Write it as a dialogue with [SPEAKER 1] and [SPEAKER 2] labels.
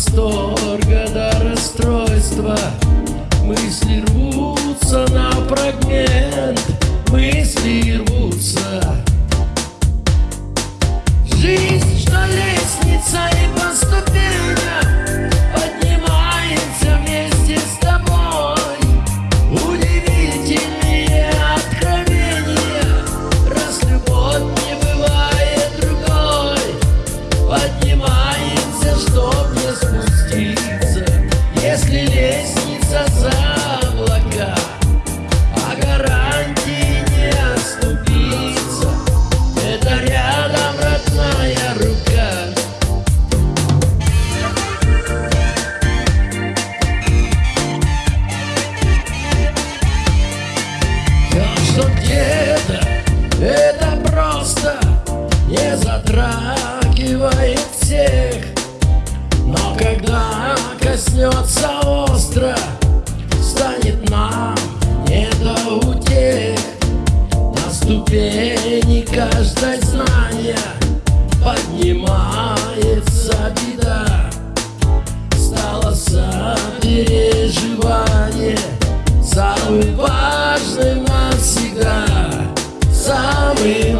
[SPEAKER 1] восторга до расстройства. Мысли рвутся на фрагмент. всех Но когда коснется остро Станет нам не до утех. На ступени каждой знания Поднимается беда. Стало сопереживание Самым важным навсегда Самым